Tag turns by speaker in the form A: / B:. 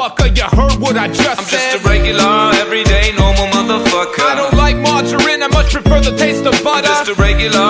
A: motherfucker, you heard what I just
B: I'm
A: said.
B: just a regular, everyday, normal motherfucker.
A: I don't like margarine, I much prefer the taste of butter.
B: Just a regular,